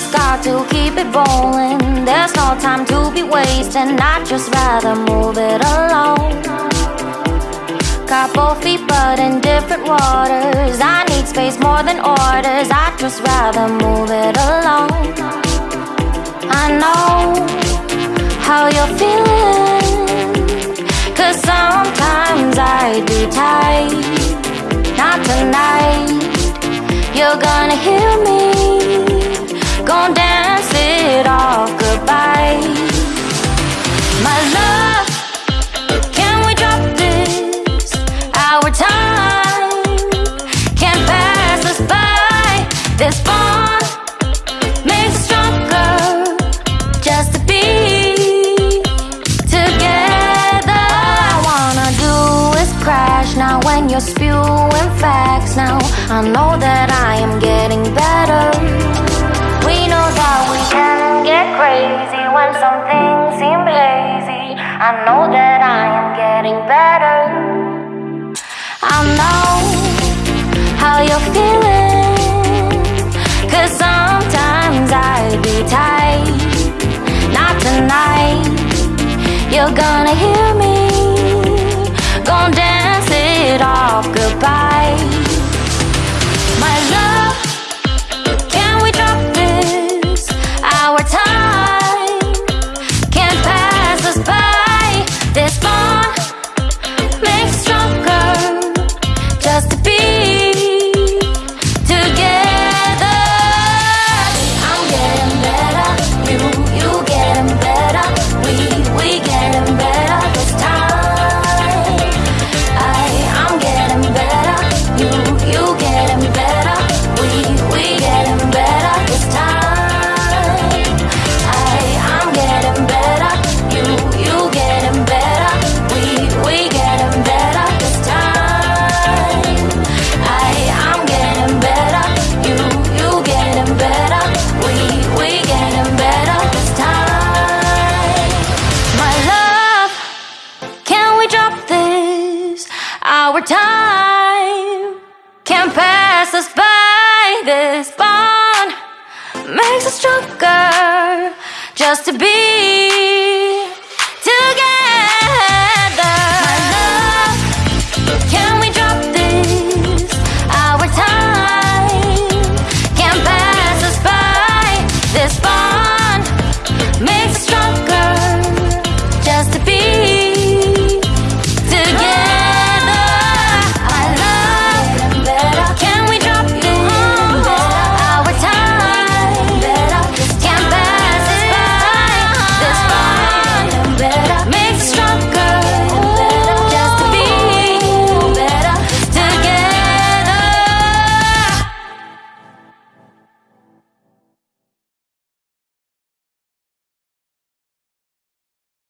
start to keep it rolling. There's no time to be wasting. I'd just rather move it along. Got both feet, but in different waters. I need space more than orders. I'd just rather move it along. I know how you're feeling. Cause sometimes I'd be tight. Not tonight. You're gonna hear me. When you're spewing facts. Now I know that I am getting better. We know that we can get crazy when some things seem hazy. I know that I am getting better. I know how you're feeling. Cause sometimes I'd be tight. Not tonight. You're gonna hear me. Off goodbye. My love. Can we drop this? Our time our time can't pass us by. This bond makes us stronger just to be together. Can we drop this? Our time can't pass us by. This bond makes us